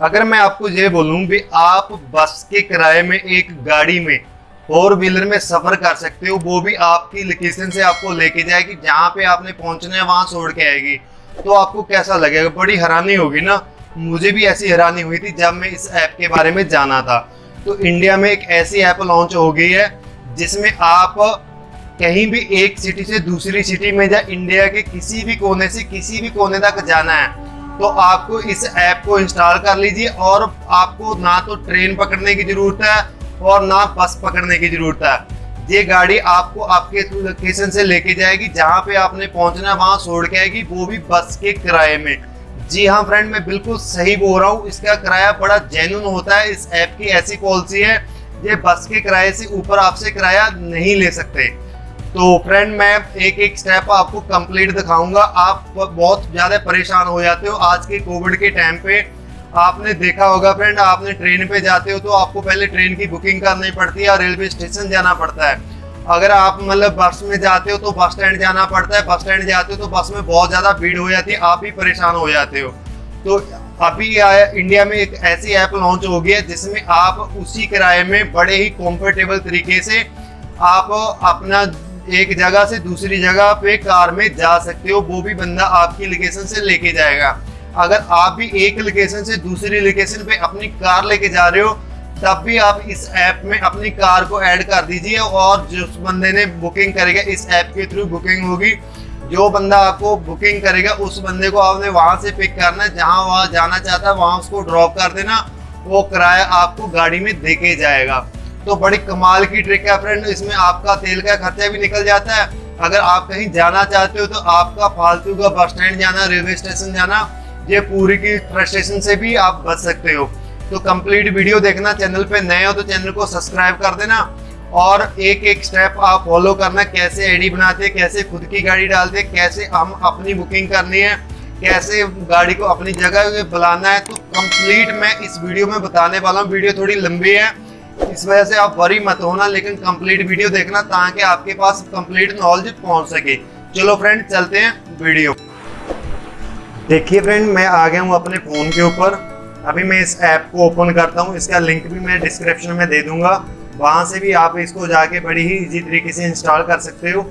अगर मैं आपको ये बोलूँ भी आप बस के किराए में एक गाड़ी में फोर व्हीलर में सफ़र कर सकते हो, वो भी आपकी लोकेशन से आपको लेके जाएगी, जहाँ पे आपने पहुँचना है, वहाँ छोड़ के आएगी। तो आपको कैसा लगेगा? बड़ी हैरानी होगी ना। मुझे भी ऐसी हैरानी हुई थी जब मैं इस ऐप के बारे में जाना था। तो इंडिया में एक ऐसी ऐप लॉन्च हो गई है, जिसमें आप कहीं भी एक सिटी से दूसरी सिटी में या इंडिया के किसी भी कोने से किसी भी कोने तक जाना है। तो आपको इस ऐप को इंस्टॉल कर लीजिए और आपको ना तो ट्रेन पकड़ने की ज़रूरत है और ना बस पकड़ने की ज़रूरत है। ये गाड़ी आपको आपके लोकेशन से लेके जाएगी, जहाँ पे आपने पहुँचना है, वहाँ छोड़ के आएगी, वो भी बस के किराए में। जी हाँ फ्रेंड मैं बिल्कुल सही बोल रहा हूँ, इसका किराया बड़ा जेन्यून होता है, इस ऐप की ऐसी पॉलिसी है, ये बस के किराए से ऊपर आपसे किराया नहीं ले सकते। तो फ्रेंड मैं एक एक स्टेप आपको कंप्लीट दिखाऊँगा। आप बहुत ज़्यादा परेशान हो जाते हो आज के कोविड के टाइम पे। आपने देखा होगा फ्रेंड आपने ट्रेन पे जाते हो तो आपको पहले ट्रेन की बुकिंग करनी पड़ती है रेलवे स्टेशन जाना पड़ता है। अगर आप मतलब बस में जाते हो तो बस स्टैंड जाना पड़ता है। बस स्टैंड जाते हो तो बस में बहुत ज़्यादा भीड़ हो जाती है। आप ही परेशान हो जाते हो। तो अभी इंडिया में एक ऐसी ऐप लॉन्च हो गई है जिसमें आप उसी किराए में बड़े ही कंफर्टेबल तरीके से आप अपना एक जगह से दूसरी जगह पे कार में जा सकते हो, वो भी बंदा आपकी लोकेशन से लेके जाएगा। अगर आप भी एक लोकेशन से दूसरी लोकेशन पे अपनी कार लेके जा रहे हो, तब भी आप इस ऐप में अपनी कार को ऐड कर दीजिए और जिस बंदे ने बुकिंग करेगा, इस ऐप के थ्रू बुकिंग होगी। जो बंदा आपको बुकिंग करेगा, उस बंदे को आपने वहाँ से पिक करना है। जहाँ वहाँ जाना चाहता है, वहाँ उसको ड्रॉप कर देना, वो किराया आपको गाड़ी में देके जाएगा। तो बड़ी कमाल की ट्रिक है फ्रेंड इसमें आपका तेल का खर्चा भी निकल जाता है। अगर आप कहीं जाना चाहते हो तो आपका फालतू का बस स्टैंड जाना रेलवे स्टेशन जाना, ये पूरी की फ्रस्ट्रेशन से भी आप बच सकते हो। तो कंप्लीट वीडियो देखना चैनल पे नए हो तो चैनल को सब्सक्राइब कर देना और एक एक स्टेप आप फॉलो करना, कैसे आईडी बनाते हैं, कैसे खुद की गाड़ी डालते कैसे हम अपनी बुकिंग करनी है, कैसे गाड़ी को अपनी जगह बुलाना है। तो कंप्लीट मैं इस वीडियो में बताने वाला हूँ वीडियो थोड़ी लंबी है। इस वजह से आप वरी मत होना, लेकिन कंप्लीट वीडियो देखना ताकि आपके पास कंप्लीट नॉलेज पहुँच सके। चलो फ्रेंड चलते हैं वीडियो देखिए फ्रेंड मैं आ गया हूँ अपने फ़ोन के ऊपर। अभी मैं इस ऐप को ओपन करता हूँ। इसका लिंक भी मैं डिस्क्रिप्शन में दे दूँगा। वहाँ से भी आप इसको जाके बड़ी ही इजी तरीके से इंस्टॉल कर सकते हो।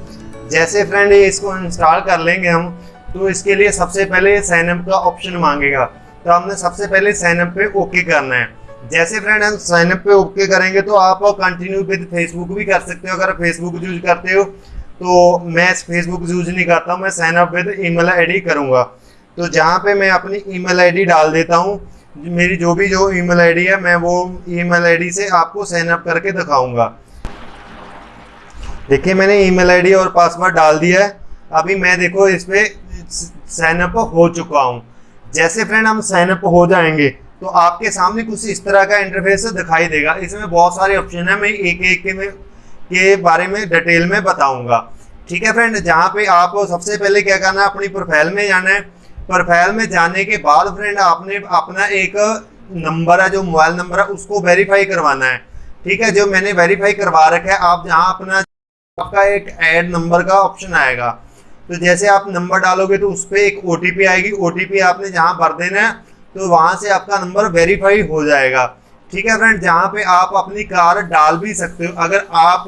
जैसे फ्रेंड इसको इंस्टॉल कर लेंगे हम तो इसके लिए सबसे पहले साइनअप का ऑप्शन मांगेगा। तो हमने सबसे पहले साइनअप पे ओके करना है। जैसे फ्रेंड हम साइन अप पे ओके करेंगे तो आप कंटिन्यू विद फेसबुक भी कर सकते हो, अगर फेसबुक यूज़ करते हो। तो मैं फेसबुक यूज़ नहीं करता हूँ मैं sign up with email ID करूँगा। तो जहाँ पे मैं अपनी ईमेल आईडी डाल देता हूँ, मेरी जो भी जो ईमेल आईडी है, मैं वो ईमेल आईडी से आपको साइन अप करके दिखाऊँगा। देखिए, मैंने ईमेल आईडी और पासवर्ड डाल दिया है। अभी मैं देखो, इस पे साइन अप हो चुका हूँ। जैसे फ्रेंड हम साइन अप हो जाएँगे तो आपके सामने कुछ इस तरह का इंटरफेस दिखाई देगा। इसमें बहुत सारे ऑप्शन है, मैं एक एक के में के बारे में डिटेल में बताऊँगा। ठीक है फ्रेंड जहाँ पे आप सबसे पहले क्या करना है, अपनी प्रोफ़ाइल में जाना है। प्रोफ़ाइल में जाने के बाद फ्रेंड आपने अपना एक नंबर है, जो मोबाइल नंबर है, उसको वेरीफाई करवाना है। ठीक है? जो मैंने वेरीफाई करवा रखा है, आप जहाँ अपना आपका एक ऐड नंबर का ऑप्शन आएगा। तो जैसे आप नंबर डालोगे तो उस पर एक ओटीपी आएगी। ओटीपी आपने जहाँ भर देना है तो वहाँ से आपका नंबर वेरीफाई हो जाएगा। ठीक है फ्रेंड जहाँ पे आप अपनी कार डाल भी सकते हो। अगर आप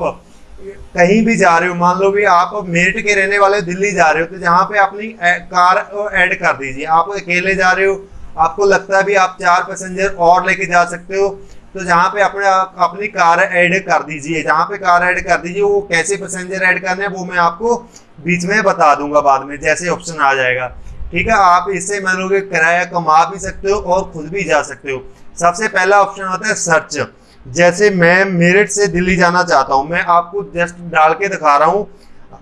कहीं भी जा रहे हो, मान लो भी आप मेरठ के रहने वाले दिल्ली जा रहे हो तो जहाँ पे अपनी कार ऐड कर दीजिए। आप अकेले जा रहे हो, आपको लगता है भी आप चार पैसेंजर और लेके जा सकते हो तो जहाँ पे अपने अपनी कार ऐड कर दीजिए। जहाँ पे कार ऐड कर दीजिए, वो कैसे पैसेंजर ऐड करने हैं, वो मैं आपको बीच में बता दूँगा बाद में, जैसे ऑप्शन आ जाएगा। ठीक है, आप इससे लो किराया कमा भी सकते हो और खुद भी जा सकते हो। सबसे पहला ऑप्शन होता है सर्च जैसे मैं मेरठ से दिल्ली जाना चाहता हूँ, मैं आपको जस्ट डाल के दिखा रहा हूँ।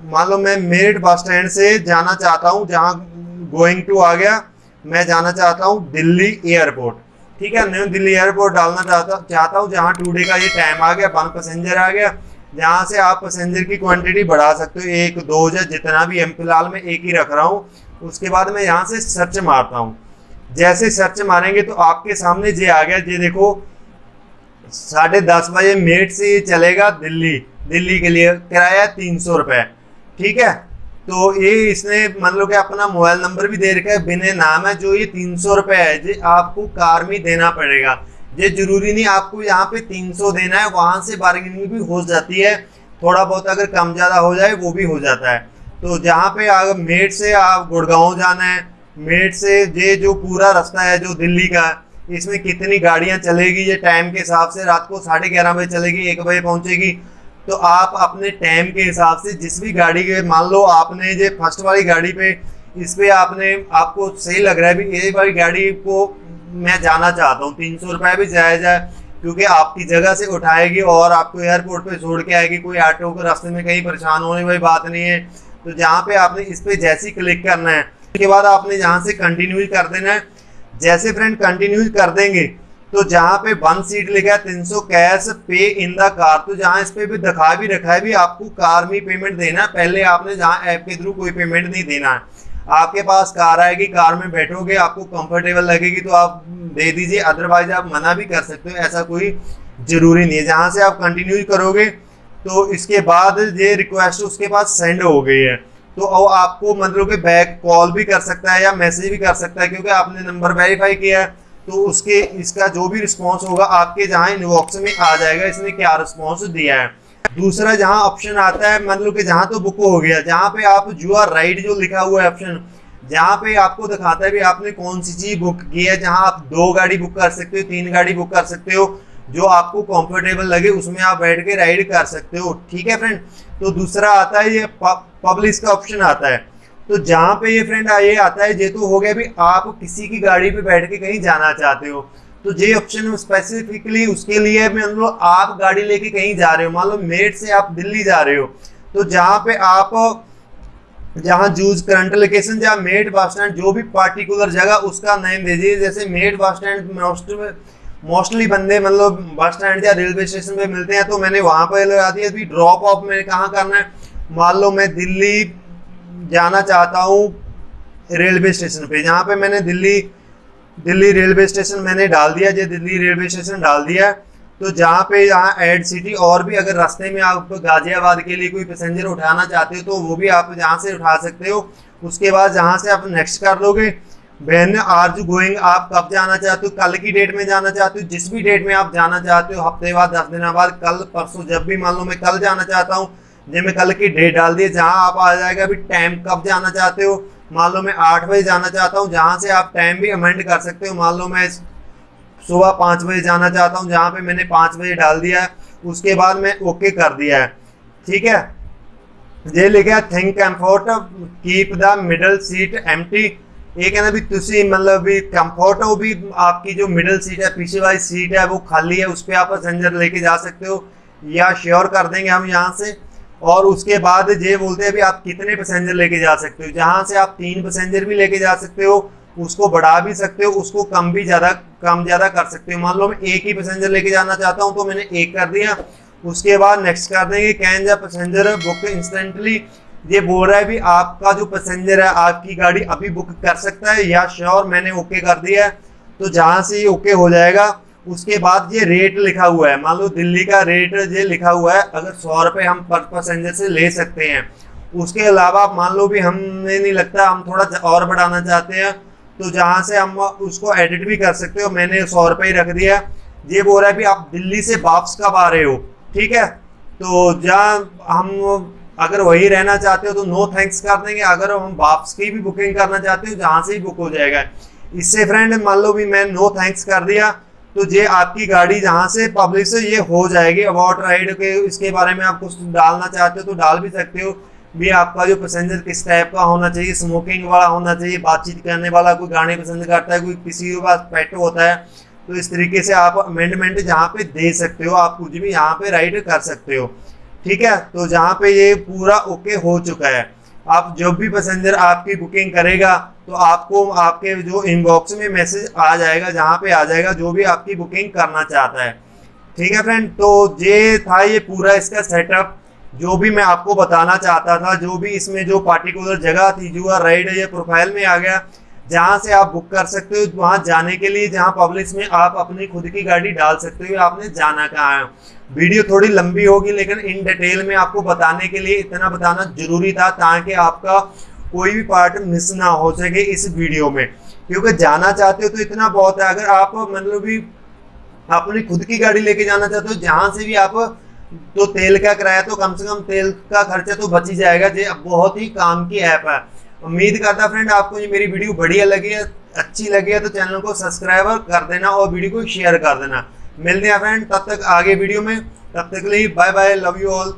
मान लो मैं मेरठ बस स्टैंड से जाना चाहता हूँ, जहाँ गोइंग टू आ गया, मैं जाना चाहता हूँ दिल्ली एयरपोर्ट ठीक है न्यू दिल्ली एयरपोर्ट डालना चाहता चाहता हूँ, जहाँ टू डे का ये टाइम आ गया वन पैसेंजर आ गया, जहाँ से आप पैसेंजर की क्वांटिटी बढ़ा सकते हो। एक, दो, या जितना भी एम फ़िलहाल मैं एक ही रख रहा हूँ। उसके बाद मैं यहाँ से सर्च मारता हूँ। जैसे सर्च मारेंगे तो आपके सामने जे आ गया। ये देखो, साढ़े दस बजे मेट से ये चलेगा दिल्ली। दिल्ली के लिए किराया तीन सौ रुपये ठीक है? तो ये इसने मान लो कि अपना मोबाइल नंबर भी दे रखा है। बिना नाम है, जो ये तीन सौ रुपये है, जो आपको कार में देना पड़ेगा। ये ज़रूरी नहीं, आपको यहाँ पे तीन सौ देना है, वहाँ से बार्गेनिंग भी हो जाती है। थोड़ा बहुत अगर कम ज़्यादा हो जाए, वो भी हो जाता है। तो जहाँ पे अगर मेट से आप गुड़गांव जाना है, मेट से ये जो पूरा रास्ता है, जो दिल्ली का, इसमें कितनी गाड़ियाँ चलेगी, ये टाइम के हिसाब से रात को साढ़े ग्यारह बजे चलेगी, एक बजे पहुँचेगी। तो आप अपने टाइम के हिसाब से जिस भी गाड़ी के, मान लो आपने ये फ़र्स्ट वाली गाड़ी पे, इस पर आपने, आपको सही लग रहा है भी ये वाली गाड़ी को मैं जाना चाहता हूँ, तीन सौ रुपये भी जायज़ है, क्योंकि आपकी जगह से उठाएगी और आपको एयरपोर्ट पे छोड़ के आएगी, कोई ऑटो को रास्ते में कहीं परेशान होने वाली बात नहीं है। तो जहाँ पे आपने इस पे जैसे ही क्लिक करना है, उसके बाद आपने जहाँ से कंटिन्यू कर देना है। जैसे फ्रेंड कंटिन्यू कर देंगे तो जहाँ पे वन सीट लिखा है, तीन सौ कैश पे इन द कार तो जहाँ इस पे भी दिखा भी रखा है, भी आपको कार में पेमेंट देना है। पहले आपने जहाँ ऐप के थ्रू कोई पेमेंट नहीं देना है। आपके पास कार आएगी कार में बैठोगे, आपको कंफर्टेबल लगेगी तो आप दे दीजिए। अदरवाइज़ आप मना भी कर सकते हो, ऐसा कोई ज़रूरी नहीं है। जहाँ से आप कंटिन्यू करोगे तो इसके बाद ये रिक्वेस्ट उसके पास सेंड हो गई है। तो आपको मतलब कि बैक कॉल भी कर सकता है या मैसेज भी कर सकता है, क्योंकि आपने नंबर वेरीफाई किया है। तो उसके, इसका जो भी रिस्पॉन्स होगा, आपके जहाँ इनबॉक्स में आ जाएगा, इसने क्या रिस्पॉन्स दिया है। दूसरा जहाँ ऑप्शन आता है मतलब कि जहाँ तो बुक हो गया, जहाँ पे आप यू आर राइट जो लिखा हुआ है ऑप्शन जहाँ पे आपको दिखाता है भी आपने कौन सी चीज़ बुक की है, जहाँ आप दो गाड़ी बुक कर सकते हो, तीन गाड़ी बुक कर सकते हो जो आपको कंफर्टेबल लगे, उसमें आप बैठ के राइड कर सकते हो। ठीक है फ्रेंड तो दूसरा आता है, ये पब्लिश का ऑप्शन आता है। तो जहाँ पे ये फ्रेंड ये आता है, ये तो हो गया भी आप किसी की गाड़ी पे बैठ के कहीं जाना चाहते हो। तो ये ऑप्शन स्पेसिफिकली उसके लिए मान लो आप गाड़ी लेके कहीं जा रहे हो। मान लो मेट से आप दिल्ली जा रहे हो तो जहाँ पे आप, जहाँ जूज करंट लोकेशन जहाँ मेट बस स्टैंड जो भी पार्टिकुलर जगह, उसका नेम दीजिए। जैसे मेट बस स्टैंड मोस्टली बंदे मतलब बस स्टैंड या रेलवे स्टेशन पे मिलते हैं तो मैंने वहाँ पर लगा दिया अभी ड्रॉप ऑफ़ मैंने कहाँ करना है? मान लो मैं दिल्ली जाना चाहता हूँ रेलवे स्टेशन पे। जहाँ पे मैंने दिल्ली दिल्ली रेलवे स्टेशन मैंने डाल दिया जो दिल्ली रेलवे स्टेशन डाल दिया तो जहाँ पे यहाँ एड सिटी और भी अगर रास्ते में आप गाजियाबाद के लिए कोई पैसेंजर उठाना चाहते हो तो वो भी आप जहाँ से उठा सकते हो। उसके बाद जहाँ से आप नेक्स्ट कर लोगे बहन आर जो गोइंग आप कब जाना चाहते हो? कल की डेट में जाना चाहते हो? जिस भी डेट में आप जाना चाहते हो, हफ़्ते बाद, दस दिन बाद, कल, परसों, जब भी मान लो मैं कल जाना चाहता हूँ जब मैं कल की डेट डाल दी, जहाँ आप आ जाएगा, अभी टाइम कब जाना चाहते हो? मान लो मैं आठ बजे जाना चाहता हूँ, जहाँ से आप टाइम भी अमेंड कर सकते हो। मान लो मैं सुबह पाँच बजे जाना चाहता हूँ, जहाँ पे मैंने पाँच बजे डाल दिया है, उसके बाद मैं ओके कर दिया है। ठीक है? ये लिखा think comfort keep the middle seat empty ये कहना भी तुसी मतलब भी कंफर्ट हो भी आपकी जो मिडिल सीट है, पीछे वाली सीट है, वो खाली है, उस पर आप पैसेंजर लेके जा सकते हो या श्योर कर देंगे हम यहाँ से। और उसके बाद ये बोलते हैं भी आप कितने पैसेंजर लेके जा सकते हो। जहाँ से आप तीन पैसेंजर भी लेके जा सकते हो, उसको बढ़ा भी सकते हो, उसको कम भी ज़्यादा, कम ज़्यादा कर सकते हो। मान लो मैं एक ही पैसेंजर लेके जाना चाहता हूँ तो मैंने एक कर दिया। उसके बाद नेक्स्ट कर देंगे, कैन जा पैसेंजर बुक इंस्टेंटली ये बोल रहा है भी आपका जो पैसेंजर है, आपकी गाड़ी अभी बुक कर सकता है, या श्योर मैंने ओके कर दिया है तो जहाँ से ये ओके हो जाएगा, उसके बाद ये रेट लिखा हुआ है। मान लो दिल्ली का रेट ये लिखा हुआ है, अगर सौ रुपये हम पर पैसेंजर से ले सकते हैं। उसके अलावा मान लो भी हमें नहीं लगता, हम थोड़ा और बढ़ाना चाहते हैं तो जहाँ से हम उसको एडिट भी कर सकते हो, मैंने सौ रुपये ही रख दिया ये बोल रहा है भी आप दिल्ली से वापस कब आ रहे हो, ठीक है? तो जहाँ हम अगर वही रहना चाहते हो तो नो थैंक्स कर देंगे। अगर हम वापस की भी बुकिंग करना चाहते हो, जहाँ से ही बुक हो जाएगा। इससे फ्रेंड मान लो भी मैं नो थैंक्स कर दिया तो ये आपकी गाड़ी जहाँ से पब्लिक से ये हो जाएगी। अबाउट राइड के इसके बारे में आप कुछ डालना चाहते हो तो डाल भी सकते हो। भी आपका जो पैसेंजर किस टाइप का होना चाहिए स्मोकिंग वाला होना चाहिए, बातचीत करने वाला कोई गाने पसंद करता है, कोई किसी के पास पेट होता है तो इस तरीके से आप अमेंडमेंट जहाँ पे दे सकते हो, आप कुछ भी यहाँ पे राइड कर सकते हो। ठीक है? तो जहाँ पे ये पूरा ओके हो चुका है। आप जब भी पैसेंजर आपकी बुकिंग करेगा तो आपको आपके जो इनबॉक्स में मैसेज आ जाएगा, जहाँ पे आ जाएगा, जो भी आपकी बुकिंग करना चाहता है। ठीक है फ्रेंड तो ये था ये पूरा इसका सेटअप जो भी मैं आपको बताना चाहता था, जो भी इसमें जो पार्टिकुलर जगह थी जो राइड ये प्रोफ़ाइल में आ गया। जहाँ से आप बुक कर सकते हो, वहाँ जाने के लिए जहाँ पब्लिक में आप अपनी खुद की गाड़ी डाल सकते हो, आपने जाना कहाँ है। वीडियो थोड़ी लंबी होगी, लेकिन इन डिटेल में आपको बताने के लिए इतना बताना ज़रूरी था ताकि आपका कोई भी पार्ट मिस ना हो सके इस वीडियो में। क्योंकि जाना चाहते हो तो इतना बहुत है। अगर आप मतलब भी अपनी खुद की गाड़ी लेके जाना चाहते हो, जहाँ से भी आप तो तेल का किराया तो कम से कम तेल का खर्चा तो बच ही जाएगा। ये बहुत ही काम की ऐप है। उम्मीद करता फ्रेंड आपको ये मेरी वीडियो बढ़िया लगी है, अच्छी लगी है तो चैनल को सब्सक्राइब कर देना और वीडियो को शेयर कर देना। मिलते हैं फ्रेंड तब तक आगे वीडियो में। तब तक के लिए bye bye love you all